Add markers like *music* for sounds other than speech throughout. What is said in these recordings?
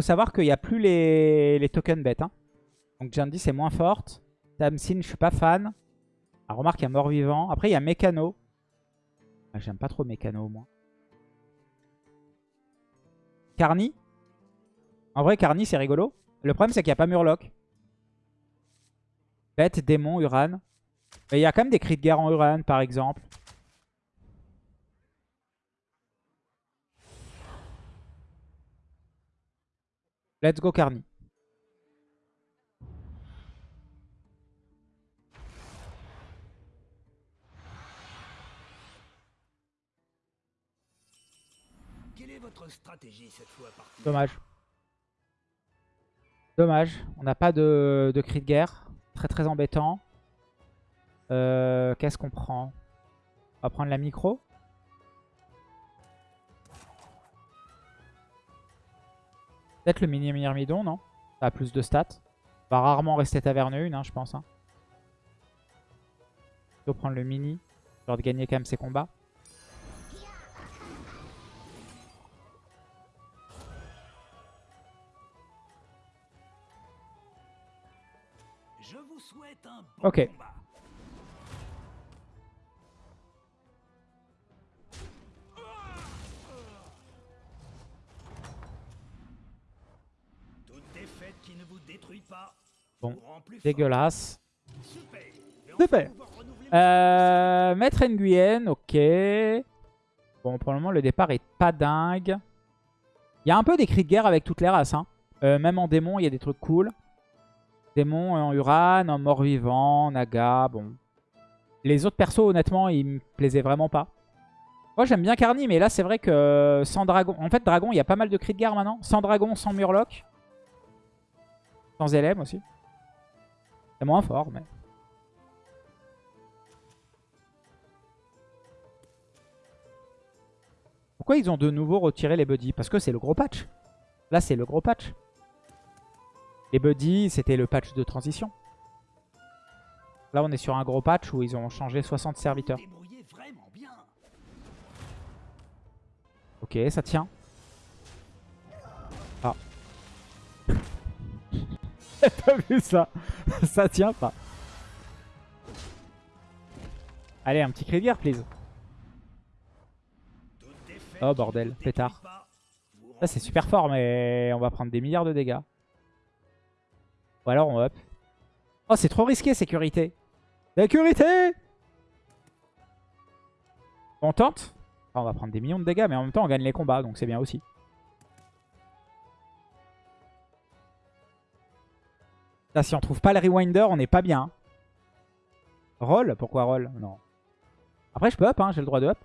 faut savoir qu'il n'y a plus les, les tokens bêtes. Hein. Donc Jandy c'est moins forte. Tamsin, je suis pas fan. Ah, remarque, il y a mort-vivant. Après, il y a Mécano. Ah, J'aime pas trop Mécano, moi. Carny. En vrai, Carny, c'est rigolo. Le problème, c'est qu'il n'y a pas Murloc. Bête, démon, Uran. Mais il y a quand même des cris de guerre en Uran, par exemple. Let's go Carny. Quelle est votre stratégie cette fois partie Dommage. Dommage. On n'a pas de, de cri de guerre. Très très embêtant. Euh, Qu'est-ce qu'on prend? On va prendre la micro. Peut-être le mini myrmidon, non? Ça a plus de stats. Va rarement rester taverne 1, hein, je pense. Hein. Plutôt prendre le mini. Genre de gagner quand même ses combats. Je vous souhaite un bon Ok. combat. Bon. Dégueulasse. Super. Et Super. Euh, Maître Nguyen, ok. Bon, pour le moment, le départ est pas dingue. Il y a un peu des cris de guerre avec toutes les races. hein. Euh, même en démon, il y a des trucs cool. Démon en Uran, en mort-vivant, Naga, bon. Les autres persos, honnêtement, ils me plaisaient vraiment pas. Moi, j'aime bien Carny, mais là, c'est vrai que sans dragon... En fait, dragon, il y a pas mal de cris de guerre maintenant. Sans dragon, sans murloc. Sans LM aussi. C'est moins fort, mais... Pourquoi ils ont de nouveau retiré les buddies? Parce que c'est le gros patch. Là, c'est le gros patch. Les buddies, c'était le patch de transition. Là, on est sur un gros patch où ils ont changé 60 serviteurs. Ok, ça tient. *laughs* T'as vu ça *laughs* Ça tient pas. Allez, un petit cri please. Oh, bordel, pétard. Ça, c'est super fort, mais on va prendre des milliards de dégâts. Ou alors on up. Oh, c'est trop risqué, sécurité. Sécurité On tente On va prendre des millions de dégâts, mais en même temps, on gagne les combats, donc c'est bien aussi. Là, si on trouve pas le rewinder, on n'est pas bien. Roll Pourquoi roll? Non. Après, je peux up, hein, j'ai le droit de up.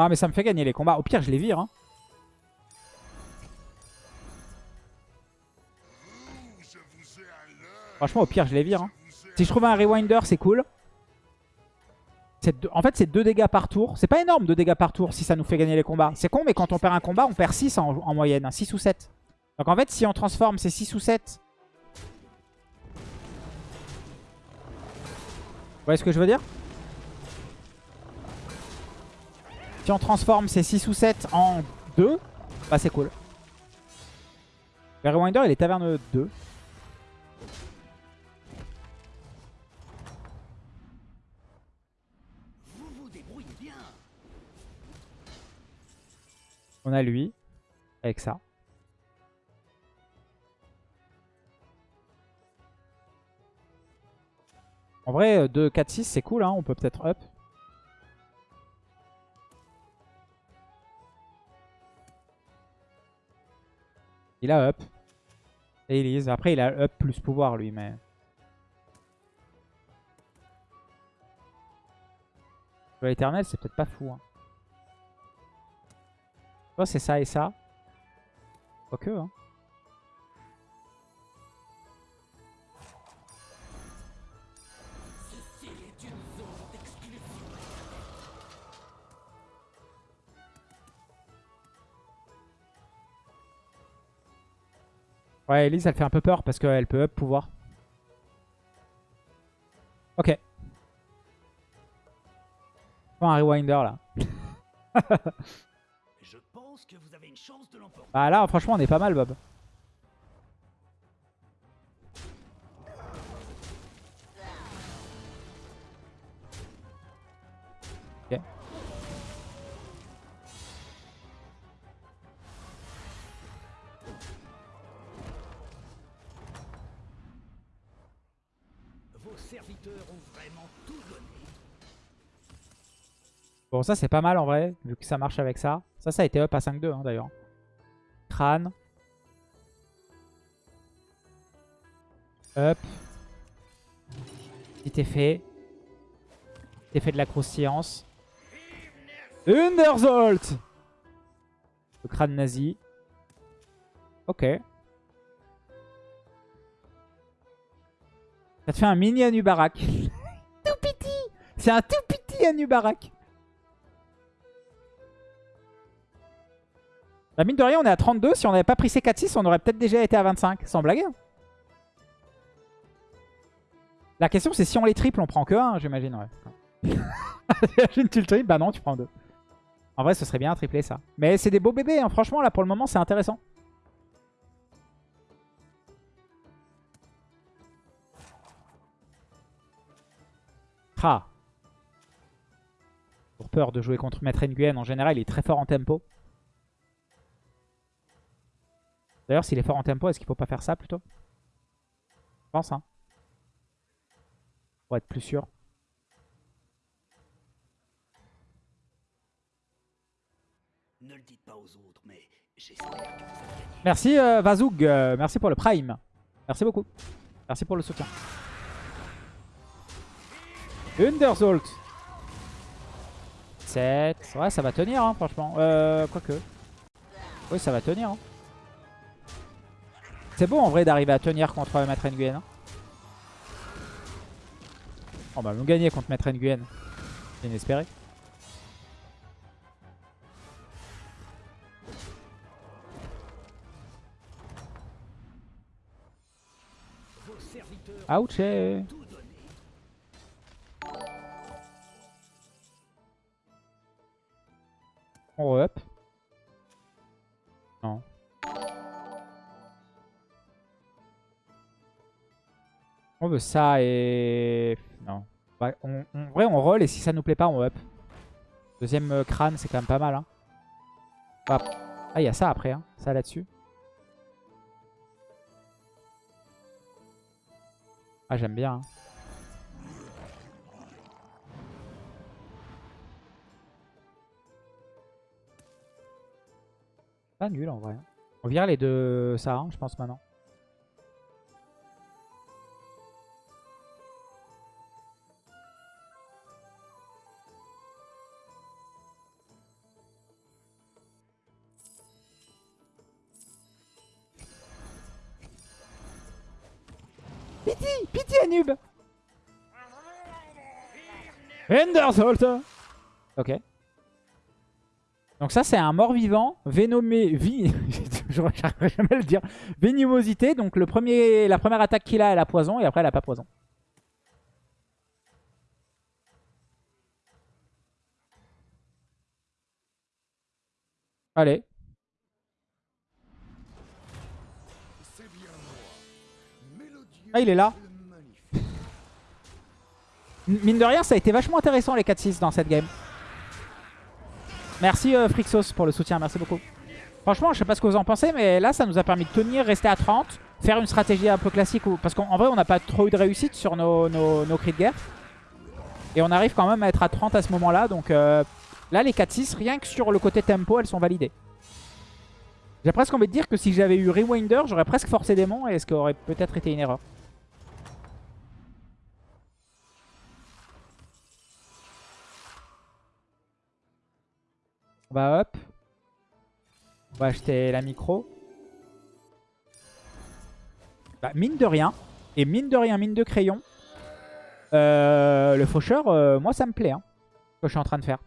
Ah mais ça me fait gagner les combats. Au pire je les vire. Hein. Franchement au pire je les vire. Hein. Si je trouve un rewinder c'est cool. En fait c'est 2 dégâts par tour. C'est pas énorme 2 dégâts par tour si ça nous fait gagner les combats. C'est con mais quand on perd un combat on perd 6 en, en moyenne. 6 ou 7. Donc en fait si on transforme c'est 6 ou 7. Vous voyez ce que je veux dire? Si on transforme ces 6 ou 7 en 2, bah c'est cool. Le Rewinder, il est taverne 2. On a lui, avec ça. En vrai, 2, 4, 6, c'est cool. Hein. On peut peut-être up. Il a up. Et Elise. Après, il a up plus pouvoir, lui, mais... L'éternel, c'est peut-être pas fou. Hein c'est ça et ça. Quoique, hein. Ouais, Elise, elle fait un peu peur parce qu'elle peut up pouvoir. Ok. Un rewinder là. *laughs* Pense que vous avez une chance de l'emporter. Bah là, franchement, on est pas mal, Bob. Ok. Vos serviteurs ont vraiment tout donné. Bon, ça, c'est pas mal en vrai, vu que ça marche avec ça. Ça, ça a été up à 5-2 hein, d'ailleurs. Crâne. Up. Petit effet. Petit effet de la croustillance. Underzolt Le crâne nazi. Ok. Ça te fait un mini Anubarak. *laughs* tout C'est un tout petit Anubarak. Bah mine de rien, on est à 32. Si on n'avait pas pris ces 4-6, on aurait peut-être déjà été à 25. Sans blaguer. La question, c'est si on les triple, on prend que 1, j'imagine. Ouais. *laughs* J'imagine tu le triples. Bah non, tu prends 2. En vrai, ce serait bien un tripler ça. Mais c'est des beaux bébés. hein. Franchement, là, pour le moment, c'est intéressant. Ah. Pour peur de jouer contre Maître Nguyen, en général, il est très fort en tempo. D'ailleurs, s'il est fort en tempo, est-ce qu'il faut pas faire ça plutôt? Je pense, hein. Pour être plus sûr. Ne le dites pas aux autres, mais j'espère que vous allez gagner. Merci euh, Vazoug, euh, merci pour le prime. Merci beaucoup. Merci pour le soutien. Underzolt. 7. Ouais, ça va tenir, hein, franchement. Euh, quoique. Oui, ça va tenir. hein. C'est beau en vrai d'arriver à tenir contre Maître Nguyen. hein. On va nous gagner contre Maître Nguyen. Inespéré. Ouch. eh. On re-up. Ça et... Non. Ouais, on, en vrai, on roll et si ça nous plaît pas, on up. Deuxième euh, crâne, c'est quand même pas mal. Hein. Hop. Ah, il y a ça après. Hein. Ça là-dessus. Ah, j'aime bien. hein. Pas nul en vrai. hein. On vire les deux ça, je pense maintenant. Enderzolt Ok. Donc ça, c'est un mort-vivant, vénomé... Vi... *laughs* Je n'arriverai jamais à le dire. Vénimosité, donc le premier... la première attaque qu'il a, elle a poison, et après, elle a pas poison. Allez. Ah, il est là. Mine de rien, ça a été vachement intéressant les 4-6 dans cette game. Merci euh, Frixos pour le soutien, merci beaucoup. Franchement, je sais pas ce que vous en pensez, mais là, ça nous a permis de tenir, rester à 30, faire une stratégie un peu classique. où- Parce qu'en vrai, on n'a pas trop eu de réussite sur nos, nos, cris de guerre. Et on arrive quand même à être à 30 à ce moment-là. Donc euh, là, les 4-6, rien que sur le côté tempo, elles sont validées. J'ai presque envie de dire que si j'avais eu Rewinder, j'aurais presque forcé démon, et ce qui aurait peut-être été une erreur. On va hop. On va acheter la micro. Bah, mine de rien. Et mine de rien, mine de crayon. euh, le faucheur, euh, moi ça me plaît. Hein, ce que je suis en train de faire.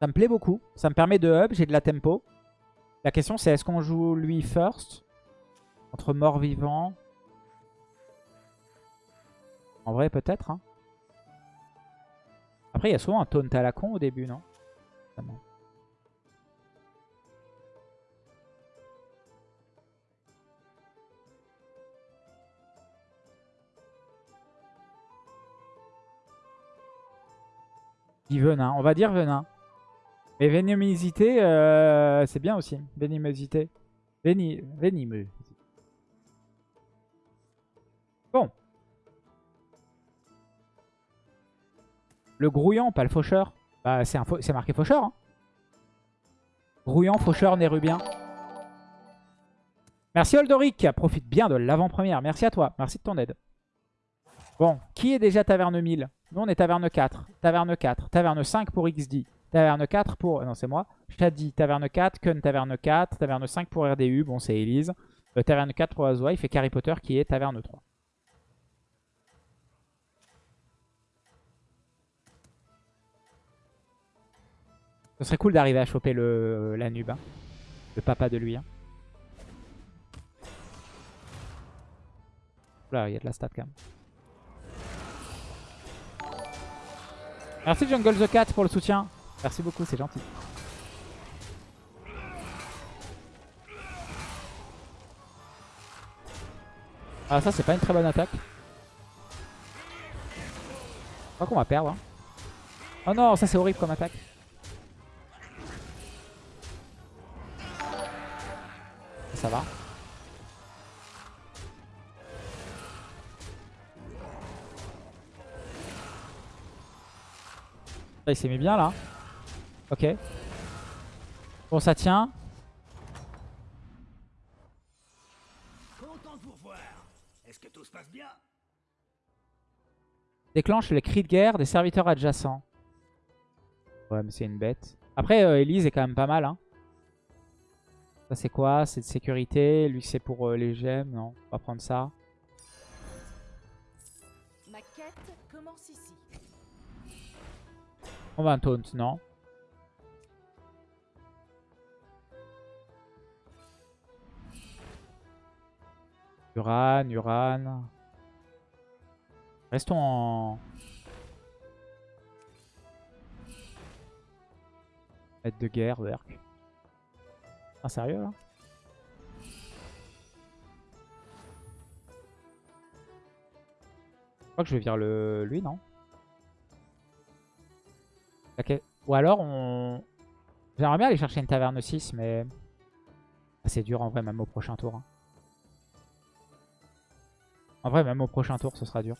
Ça me plaît beaucoup. Ça me permet de hub, j'ai de la tempo. La question c'est est-ce qu'on joue lui first Entre mort-vivant En vrai peut-être. Hein. Après il y a souvent un taunt à la con au début, non? Venin. On va dire venin. Mais vénémosité, euh, c'est bien aussi. Vénémosité. Véni... Vénimeux. Le grouillant, pas le faucheur. Bah, c'est marqué faucheur. Hein. Grouillant, faucheur, nérubien. Merci Oldoric, profite bien de l'avant-première. Merci à toi, merci de ton aide. Bon, qui est déjà taverne 1000 Nous, on est taverne 4. Taverne 4. Taverne 5 pour XD. Taverne 4 pour... Non, c'est moi. Shadi, taverne 4. Kun, taverne 4. Taverne 5 pour RDU. Bon, c'est Elise. Euh, taverne 4 pour Azwa. Il fait Harry Potter qui est taverne 3. Ce serait cool d'arriver à choper le, la. Hein. Le papa de lui. Hein. Là, il y a de la stat quand même. Merci Jungle the Cat pour le soutien. Merci beaucoup, c'est gentil. Ah ça c'est pas une très bonne attaque. Je crois qu'on va perdre. Hein. Oh non, ça c'est horrible comme attaque. Ça va. il s'est mis bien là. Ok. Bon, ça tient. Déclenche les cris de guerre des serviteurs adjacents. Ouais, mais c'est une bête. Après, euh, Elise est quand même pas mal. Hein. Ça, c'est quoi? C'est de sécurité? Lui, c'est pour euh, les gemmes? Non, on va prendre ça. Ma quête commence ici. On va un taunt, non? Uran, Uran. Restons en... Aide de guerre, Berk. Ah, sérieux, là Je crois que je vais virer le... lui, non ou alors, on... J'aimerais bien aller chercher une taverne 6, mais... Ah, c'est dur en vrai, même au prochain tour. Hein. En vrai, même au prochain tour, ce sera dur.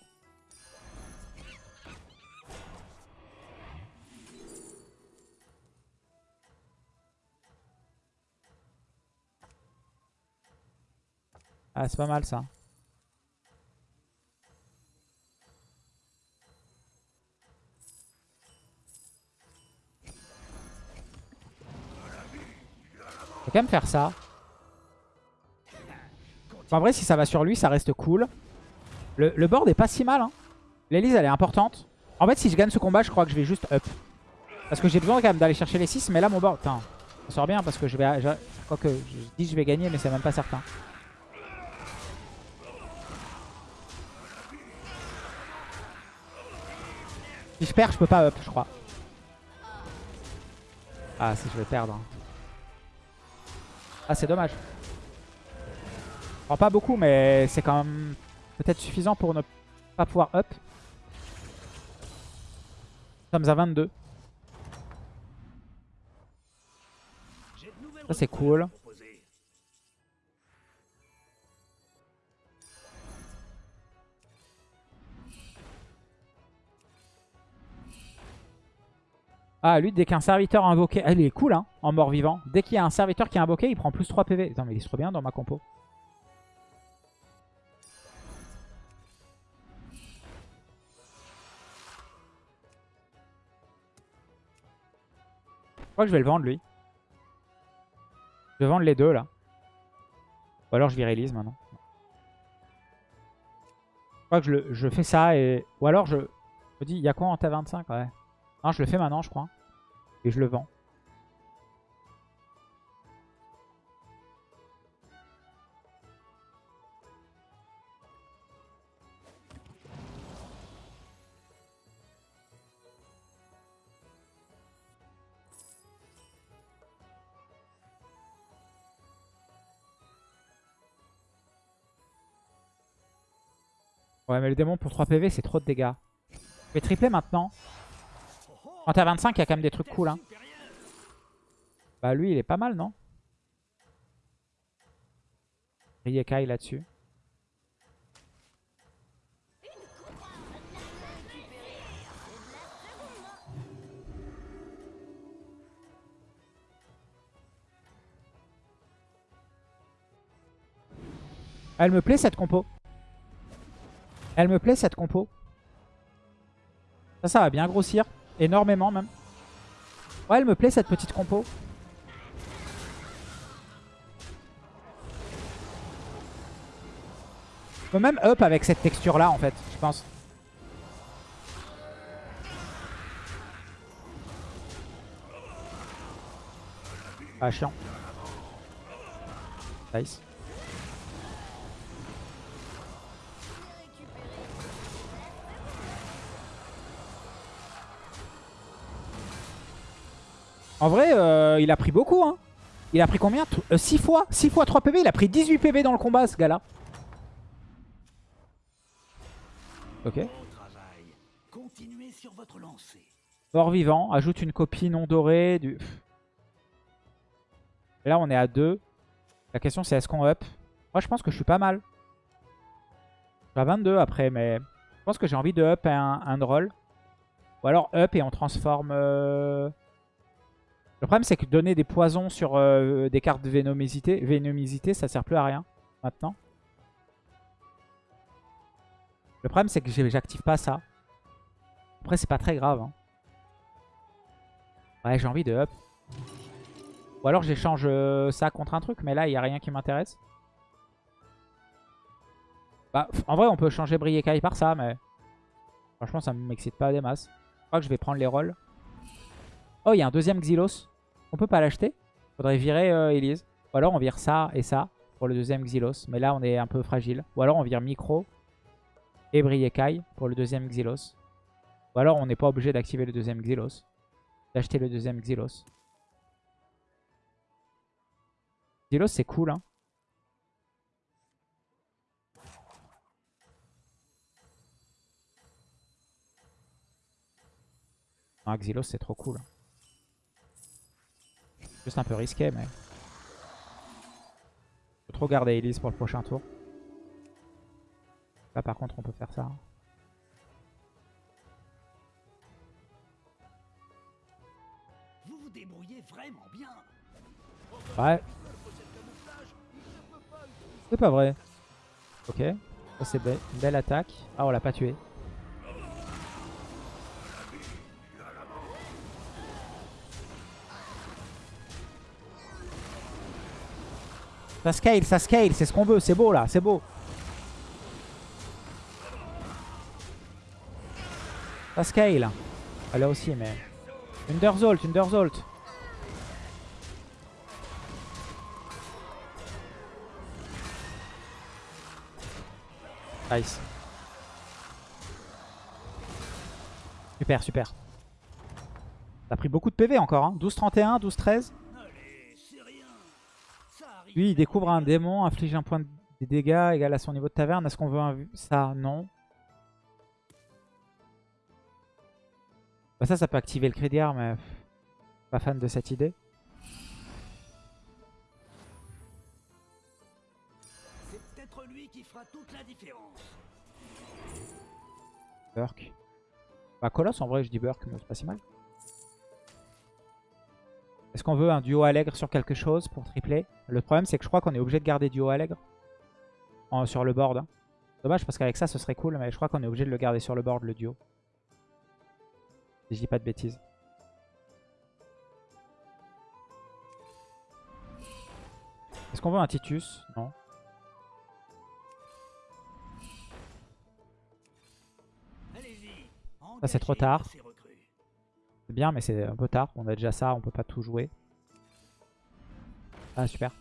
Ah, c'est pas mal ça. quand même faire ça. en vrai, si ça va sur lui, ça reste cool. Le, board est pas si mal. Hein. L'Elise, elle est importante. En fait, si je gagne ce combat, je crois que je vais juste up. Parce que j'ai besoin quand même d'aller chercher les 6. Mais là, mon board... Putain, ça sort bien parce que je vais... Je, crois que je dis que je vais gagner, mais c'est même pas certain. Si je perds, je peux pas up, je crois. Ah, si je vais perdre. Hein. Ah, c'est dommage. pas beaucoup, mais c'est quand même peut-être suffisant pour ne pas pouvoir up. Nous sommes à 22. Ça, c'est cool. Ah, lui, dès qu'un serviteur invoqué... Ah, il est cool, hein, en mort-vivant. Dès qu'il y a un serviteur qui a invoqué, il prend plus 3 PV. Attends, mais il est trop bien dans ma compo. Je crois que je vais le vendre, lui. Je vais vendre les deux, là. Ou alors je viralise maintenant. Je crois que je, je fais ça et... Ou alors je... Je me dis, il y a quoi en ta25 Ouais. Hein, je le fais maintenant, je crois. Et je le vends. Ouais, mais le démon pour 3 PV, c'est trop de dégâts. Je vais tripler maintenant. Quand t'es à 25, il y a quand même des trucs cool. Hein. Bah lui, il est pas mal, non? Riekai là-dessus. Elle me plaît cette compo. Elle me plaît cette compo. Ça, ça va bien grossir. Énormément même. Ouais, elle me plaît cette petite compo. Je peux même up avec cette texture là en fait, je pense. Ah chiant. Nice. En vrai, euh, il a pris beaucoup. Hein. Il a pris combien? 6 euh, fois 6 fois 3 PV. Il a pris 18 PV dans le combat, ce gars-là. Ok. Mort vivant. Ajoute une copie non dorée. Du... là, on est à 2. La question, c'est est-ce qu'on up? Moi, je pense que je suis pas mal. Je suis à 22 après, mais je pense que j'ai envie de up un, un. Ou alors up et on transforme... Euh, le problème, c'est que donner des poisons sur euh, des cartes de vénomosité, ça sert plus à rien maintenant. Le problème, c'est que j'active pas ça. Après, c'est pas très grave. Hein. Ouais, j'ai envie de up. Ou alors j'échange euh, ça contre un truc, mais là, il n'y a rien qui m'intéresse. Bah, en vrai, on peut changer Briekai par ça, mais... Franchement, ça m'excite pas des masses. Je crois que je vais prendre les rôles. Oh, il y a un deuxième Xylos. On peut pas l'acheter. Faudrait virer euh, Elise. Ou alors on vire ça et ça pour le deuxième Xylos. Mais là on est un peu fragile. Ou alors on vire Micro et Briekai pour le deuxième Xylos. Ou alors on n'est pas obligé d'activer le deuxième Xylos. D'acheter le deuxième Xylos. Xylos c'est cool hein. Ah, Xylos c'est trop cool. Hein. Juste un peu risqué, mais... Faut trop garder Elise pour le prochain tour. Là, par contre, on peut faire ça. Hein. Vous vous débrouillez vraiment bien. Ouais. C'est pas vrai. Ok. Ça, c'est une belle attaque. Ah, on l'a pas tué. Ça scale, ça scale, c'est ce qu'on veut, c'est beau là, c'est beau. Ça scale. Ah, là aussi, mais... Underzolt, Underzolt. Nice. Super, super. T'as pris beaucoup de PV encore, hein 12-31, 12-13. Lui, il découvre un démon, inflige un point de dégâts égal à son niveau de taverne. Est-ce qu'on veut un... ça Non. Bah ça, ça peut activer le crédit mais pas fan de cette idée. C'est peut-être lui qui fera toute la différence. Burk. Bah Colosse, en vrai, je dis Burk, mais c'est pas si mal. Est-ce qu'on veut un duo allègre sur quelque chose pour tripler? Le problème, c'est que je crois qu'on est obligé de garder duo allègre sur le board. Hein. Dommage parce qu'avec ça, ce serait cool, mais je crois qu'on est obligé de le garder sur le board, le duo. Si je dis pas de bêtises. Est-ce qu'on veut un Titus? Non. Ça, c'est trop tard bien, mais c'est un peu tard. On a déjà ça, on peut pas tout jouer. Ah, super.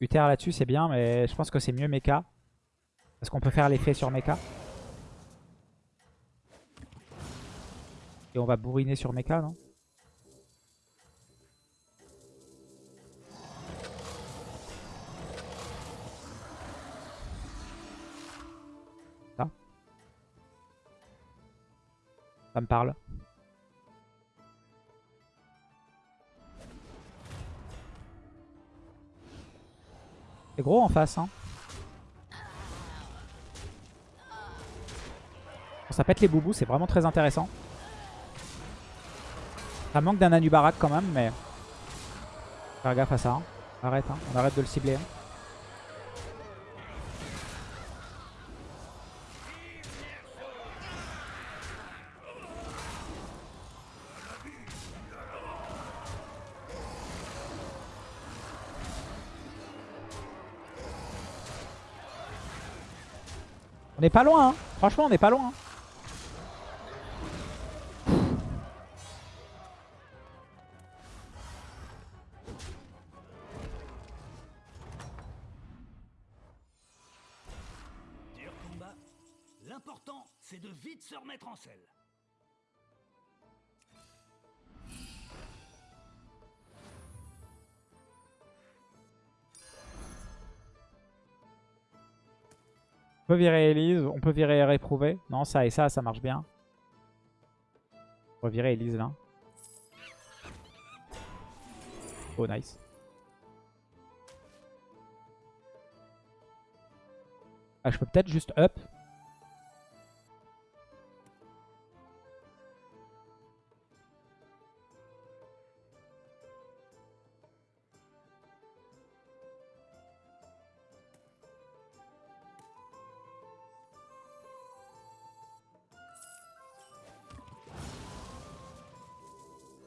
Uther là-dessus, c'est bien, mais je pense que c'est mieux Mecha. Parce qu'on peut faire l'effet sur Mecha. Et on va bourriner sur Mecha, non? Ça? Ça me parle. C'est gros en face, hein. Ça pète les boubous, c'est vraiment très intéressant. Ça manque d'un Anubarak quand même, mais... Faire gaffe à ça. hein. Arrête, hein. on arrête de le cibler. hein. On n'est pas loin, hein. franchement on n'est pas loin. Se remettre en selle. On peut virer Elise, on peut virer réprouvé. Non, ça et ça, ça marche bien. On va virer Elise là. Oh, nice. Ah, je peux peut-être juste up.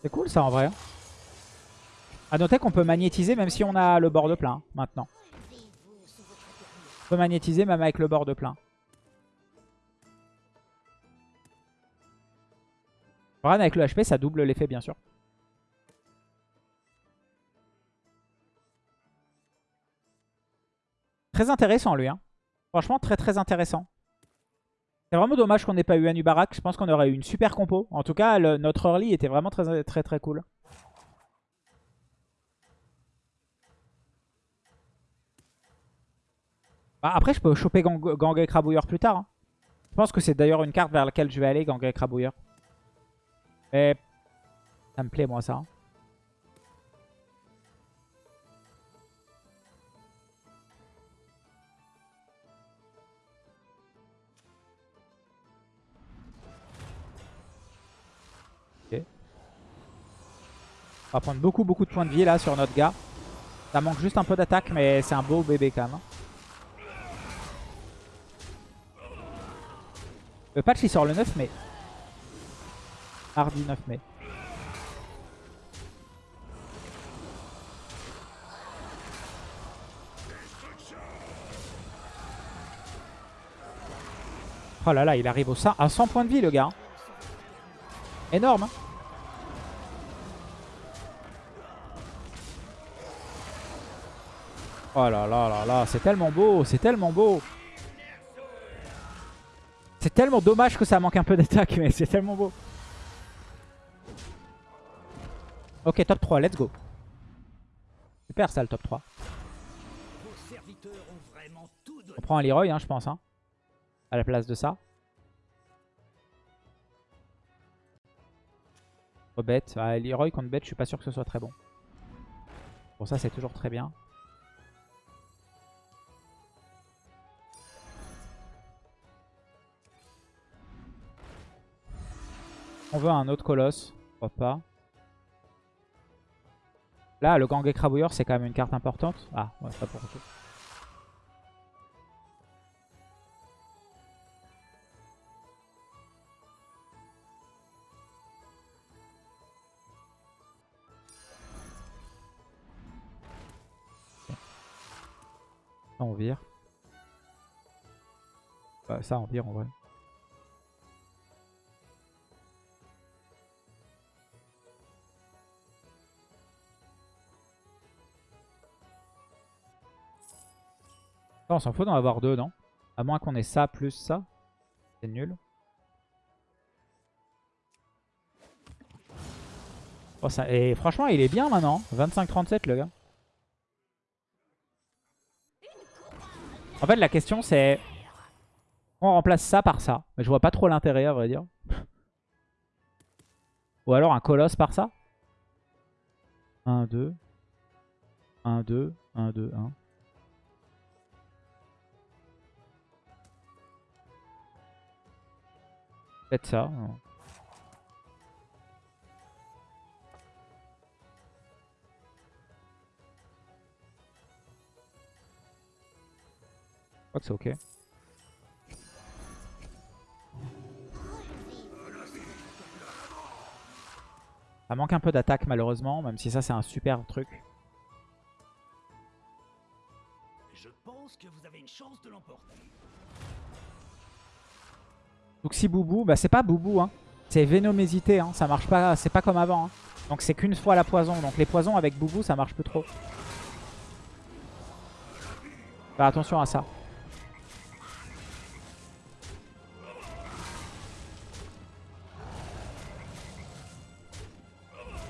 C'est cool ça en vrai. A noter qu'on peut magnétiser même si on a le bord de plein hein, maintenant. On peut magnétiser même avec le bord de plein. Bran avec le HP ça double l'effet bien sûr. Très intéressant lui. Hein. Franchement très très intéressant. C'est vraiment dommage qu'on n'ait pas eu Anubarak. Je pense qu'on aurait eu une super compo. En tout cas, notre early était vraiment très très très cool. Bah, après, je peux choper Gang Gang Crabouilleur plus tard. hein. Je pense que c'est d'ailleurs une carte vers laquelle je vais aller, Gang Crabouilleur. Mais ça me plaît, moi, ça. hein. On va prendre beaucoup beaucoup de points de vie là sur notre gars. Ça manque juste un peu d'attaque mais c'est un beau bébé quand même. Le patch il sort le 9 mai. Mardi 9 mai. Oh là là, il arrive au 100 à 100 points de vie le gars. Énorme. hein. Oh là là là là, c'est tellement beau, c'est tellement beau. C'est tellement dommage que ça manque un peu d'attaque, *laughs* mais c'est tellement beau. Ok, top 3, let's go. Super ça le top 3. Vos serviteurs ont vraiment tout donné. On prend un Leroy, hein, je pense, hein, à la place de ça. Rebête. Ah, Leroy contre bête, je suis pas sûr que ce soit très bon. Bon, ça, c'est toujours très bien. On veut un autre colosse. Pourquoi pas. Là, le gang écrabouilleur, c'est quand même une carte importante. Ah, ouais, pas pour tout. On vire. Ça, on vire en vrai. On s'en fout d'en avoir deux, non? À moins qu'on ait ça plus ça. C'est nul. Oh. Et franchement, il est bien maintenant. 25-37 le gars. En fait, la question c'est... On remplace ça par ça. Mais je vois pas trop l'intérêt, à vrai dire. Ou alors un colosse par ça? 1, 2. 1, 2. 1, 2, 1. Peut-être ça. Je crois que c'est ok. Ça manque un peu d'attaque malheureusement, même si ça c'est un super truc. Je pense que vous avez une chance de l'emporter. Donc si Boubou, bah c'est pas Boubou hein. C'est Vénomésité, hein. ça marche pas, c'est pas comme avant. hein. Donc c'est qu'une fois la poison, donc les poisons avec Boubou ça marche plus trop. Faire attention à ça.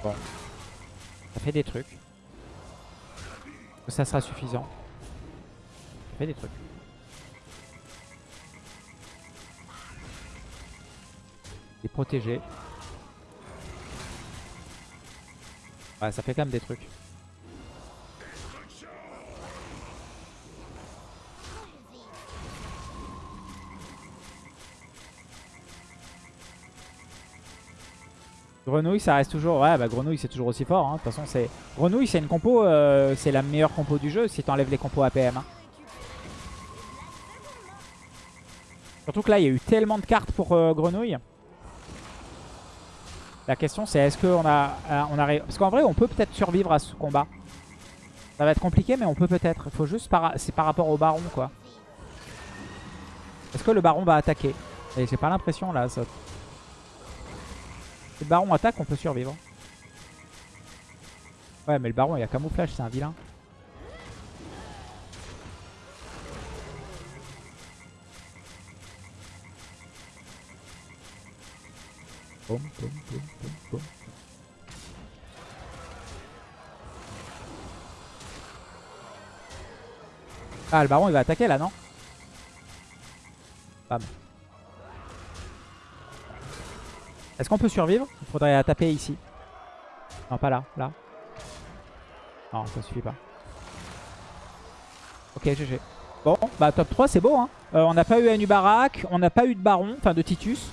Bon. Ça fait des trucs. Ça sera suffisant. Ça fait des trucs. Il est protégé. Ouais, ça fait quand même des trucs. Grenouille, ça reste toujours... Ouais, bah Grenouille, c'est toujours aussi fort. hein. De toute façon, c'est... Grenouille, c'est une compo... euh, c'est la meilleure compo du jeu si t'enlèves les compos APM. hein. Surtout que là, il y a eu tellement de cartes pour euh, Grenouille. La question, c'est est-ce qu'on a... euh. Parce qu'en vrai, on peut peut-être survivre à ce combat. Ça va être compliqué, mais on peut peut-être. Il faut juste... Par... C'est par rapport au baron, quoi. Est-ce que le baron va attaquer? J'ai pas l'impression, là. Si le baron attaque, on peut survivre. Ouais, mais le baron, il a camouflage, c'est un vilain. Boum. Ah, le baron, il va attaquer là, non Bam. Est-ce qu'on peut survivre? Il faudrait taper ici. Non, pas là, là. Non, ça suffit pas. Ok, GG. Bon, bah top 3, c'est beau. Hein. Euh, on n'a pas eu Anubarak, on n'a pas eu de Baron, enfin de Titus.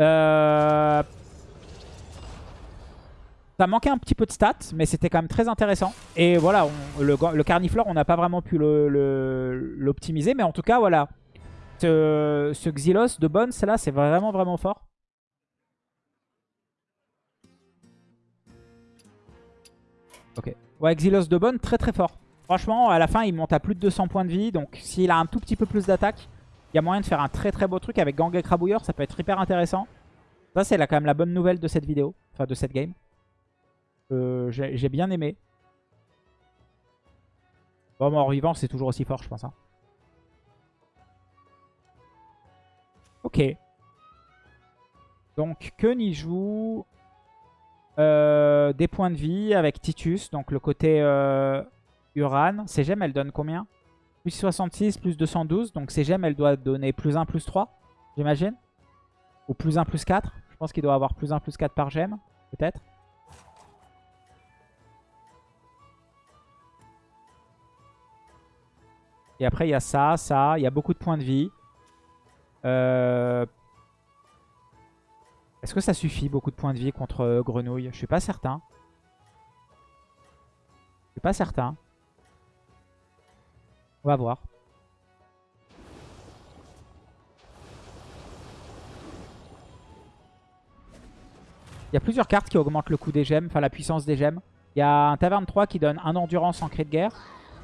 Euh... Ça manquait un petit peu de stats, mais c'était quand même très intéressant. Et voilà, le, le Carniflore, on n'a pas vraiment pu l'optimiser. mais en tout cas, voilà. Ce, ce Xylos de Bones, là, c'est vraiment, vraiment fort. Ok. Ouais, Xylos de Bonne, très très fort. Franchement, à la fin, il monte à plus de 200 points de vie. Donc, s'il a un tout petit peu plus d'attaque, il y a moyen de faire un très très beau truc avec Gang et Crabouilleur. Ça peut être hyper intéressant. Ça, c'est quand même la bonne nouvelle de cette vidéo. Enfin, de cette game. Euh, J'ai bien aimé. Bon, mort vivant, c'est toujours aussi fort, je pense. hein. Ok. Donc, il joue euh, des points de vie avec Titus. Donc, le côté euh, Uran. Ses gemmes, elle donne combien? Plus 66, plus 212. Donc, ses gemmes, elle doit donner plus 1, plus 3, j'imagine. Ou plus 1, plus 4. Je pense qu'il doit avoir plus 1, plus 4 par gemme, peut-être. Et après, il y a ça, ça. Il y a beaucoup de points de vie. Euh... Est-ce que ça suffit, beaucoup de points de vie contre euh, Grenouille? Je suis pas certain. Je suis pas certain. On va voir. Il y a plusieurs cartes qui augmentent le coût des gemmes, enfin la puissance des gemmes. Il y a un Taverne 3 qui donne 1 endurance en cri de guerre.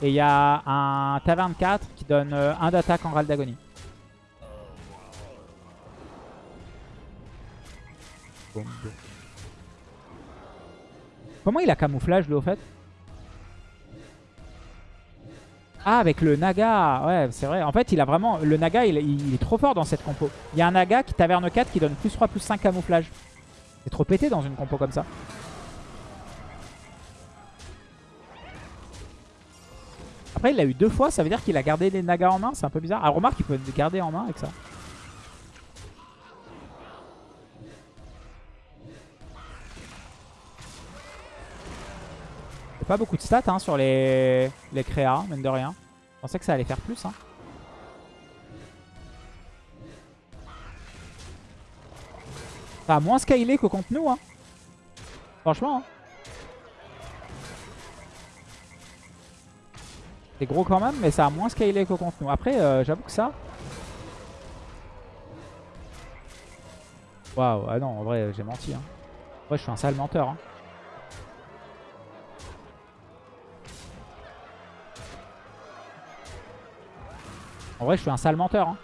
Et il y a un Taverne 4 qui donne 1 d'attaque en râle d'agonie. Comment il a camouflage lui au fait? Ah, avec le Naga. Ouais, c'est vrai. En fait, il a vraiment... Le Naga, il, est trop fort dans cette compo. Il y a un Naga qui taverne 4 qui donne plus 3, plus 5 camouflage. C'est trop pété dans une compo comme ça. Après, il l'a eu deux fois, ça veut dire qu'il a gardé les Nagas en main. C'est un peu bizarre. Ah, remarque, il peut les garder en main avec ça. Pas beaucoup de stats hein, sur les, les créas, mine de rien. Je pensais que ça allait faire plus. Hein. A moins scalé que contre nous. Hein. Franchement. Hein. C'est gros quand même, mais ça a moins scalé que contre nous. Après, euh, j'avoue que ça... Waouh, ah non, en vrai, j'ai menti. Hein. Ouais, je suis un sale menteur. En vrai, je suis un sale menteur. Hein.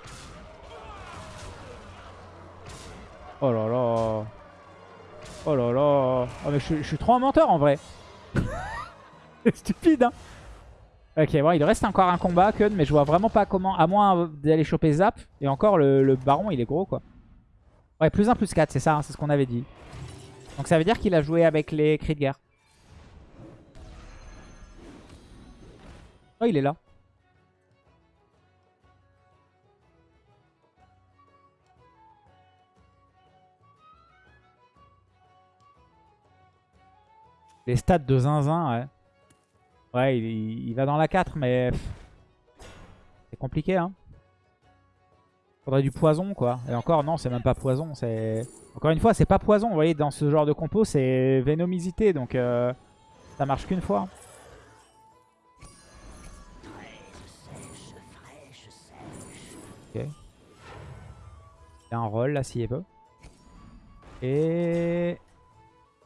Oh là là. Oh là là. Oh mais je, suis trop un menteur en vrai. C'est *laughs* stupide hein. Ok, bon, il reste encore un combat, Kun, mais je vois vraiment pas comment, à moins d'aller choper Zap. Et encore, le, baron, il est gros, quoi. Ouais, plus 1, plus 4, c'est ça, hein, c'est ce qu'on avait dit. Donc ça veut dire qu'il a joué avec les cris de guerre. Oh, il est là. Les stats de Zinzin, ouais. Ouais, il, va dans la 4, mais... C'est compliqué, hein. Faudrait du poison, quoi. Et encore, non, c'est même pas poison. c'est Encore une fois, c'est pas poison. Vous voyez, dans ce genre de compo, c'est vénomisité. Donc, euh, ça marche qu'une fois. Ok. Il a un rôle, là, s'il veut. Et...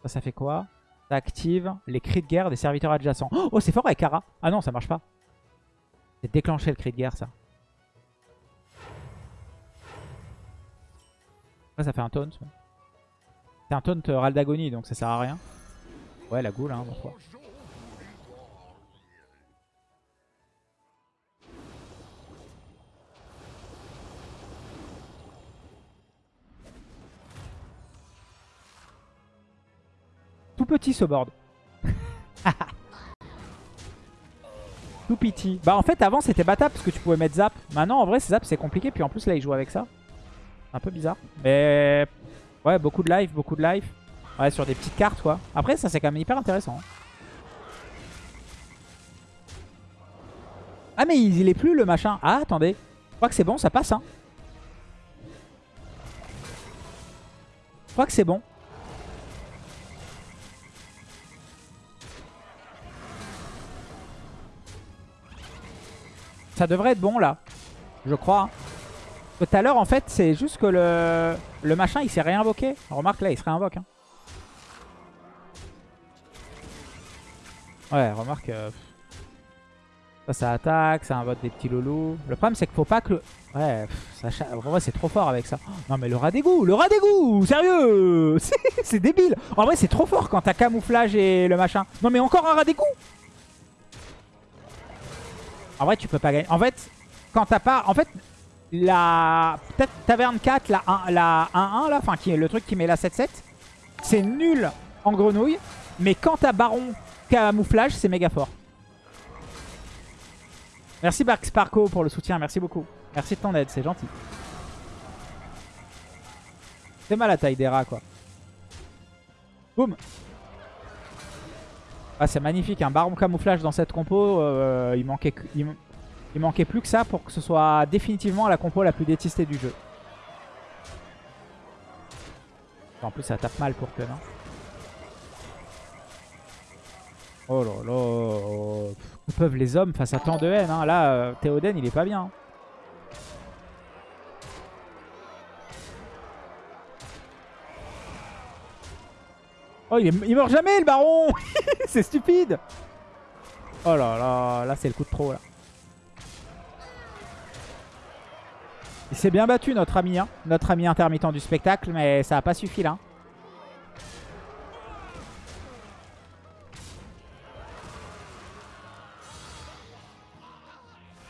Ça, ça fait quoi? Ça active les cris de guerre des serviteurs adjacents. Oh, c'est fort avec Ara. Ah non, ça marche pas. C'est déclencher le cri de guerre, ça. Après, ça fait un taunt. C'est un taunt euh, Raldagonie, donc ça sert à rien. Ouais, la goule, hein. Petit ce board. *laughs* Tout petit. Bah en fait avant c'était battable parce que tu pouvais mettre zap. Maintenant en vrai zap c'est compliqué. Puis en plus là il joue avec ça. Un peu bizarre. Mais ouais beaucoup de life, beaucoup de life. Ouais sur des petites cartes quoi. Après ça c'est quand même hyper intéressant. Ah mais il, est plus le machin. Ah attendez. Je crois que c'est bon ça passe hein. Je crois que c'est bon. Ça devrait être bon là. Je crois. Tout à l'heure en fait c'est juste que le, le machin il s'est réinvoqué. Remarque là il se réinvoque. Hein. Ouais remarque. Euh, ça ça attaque, ça invoque des petits loulous. Le problème c'est qu'il faut pas que... Ouais, ça, en vrai c'est trop fort avec ça. non mais le rat d'égout, le rat d'égout Sérieux *laughs* C'est débile En vrai c'est trop fort quand t'as camouflage et le machin. Non mais encore un rat d'égout en vrai, tu peux pas gagner. En fait, quand t'as pas... En fait, la... Peut-être Taverne 4, la 1-1, la là, enfin, qui est le truc qui met la 7-7, c'est nul en grenouille. Mais quand t'as Baron Camouflage, c'est méga fort. Merci Bark Sparko pour le soutien, merci beaucoup. Merci de ton aide, c'est gentil. C'est mal la taille des rats, quoi. Boum ah, c'est magnifique, un baron camouflage dans cette compo. Euh, il, manquait, il, manquait plus que ça pour que ce soit définitivement la compo la plus détestée du jeu. En plus, ça tape mal pour Ken. Hein. Oh là là. Que peuvent les hommes face à tant de haine hein. Là, euh, Théoden, il est pas bien. Oh, il, meurt jamais le baron *laughs* C'est stupide Oh là là, là c'est le coup de trop là. Il s'est bien battu notre ami, hein. notre ami intermittent du spectacle, mais ça n'a pas suffi là.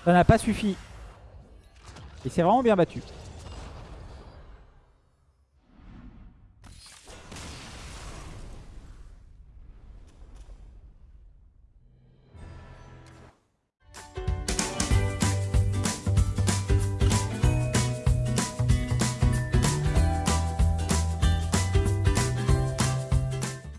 Ça n'a pas suffi. Il s'est vraiment bien battu.